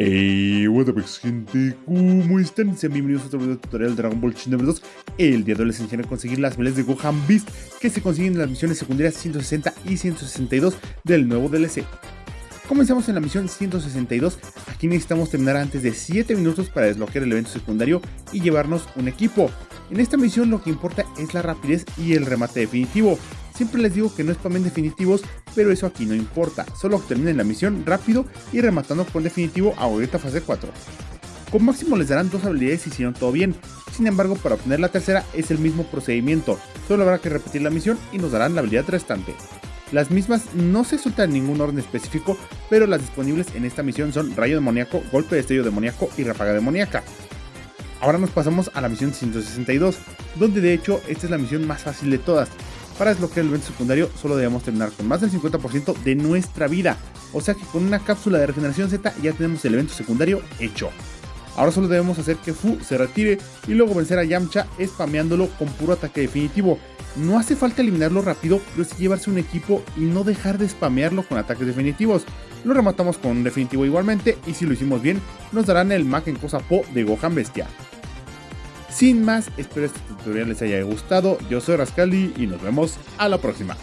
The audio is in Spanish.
Hey, what up gente, ¿cómo están? Sean bienvenidos a otro video tutorial de Dragon Ball Xenoverse 2 El día de hoy les enseñaré a conseguir las miles de Gohan Beast que se consiguen en las misiones secundarias 160 y 162 del nuevo DLC Comenzamos en la misión 162, aquí necesitamos terminar antes de 7 minutos para desbloquear el evento secundario y llevarnos un equipo. En esta misión lo que importa es la rapidez y el remate definitivo Siempre les digo que no spamen definitivos, pero eso aquí no importa, solo terminen la misión rápido y rematando con definitivo a ahorita fase 4. Con máximo les darán dos habilidades si hicieron todo bien, sin embargo para obtener la tercera es el mismo procedimiento, solo habrá que repetir la misión y nos darán la habilidad restante. Las mismas no se sueltan en ningún orden específico, pero las disponibles en esta misión son Rayo Demoníaco, Golpe de Estello Demoníaco y Ráfaga Demoníaca. Ahora nos pasamos a la misión 162, donde de hecho esta es la misión más fácil de todas, para desbloquear el evento secundario solo debemos terminar con más del 50% de nuestra vida. O sea que con una cápsula de regeneración Z ya tenemos el evento secundario hecho. Ahora solo debemos hacer que Fu se retire y luego vencer a Yamcha spameándolo con puro ataque definitivo. No hace falta eliminarlo rápido, pero sí llevarse un equipo y no dejar de spamearlo con ataques definitivos. Lo rematamos con un definitivo igualmente y si lo hicimos bien, nos darán el Mac en cosa Po de Gohan Bestia. Sin más, espero este tutorial les haya gustado. Yo soy Rascali y nos vemos a la próxima.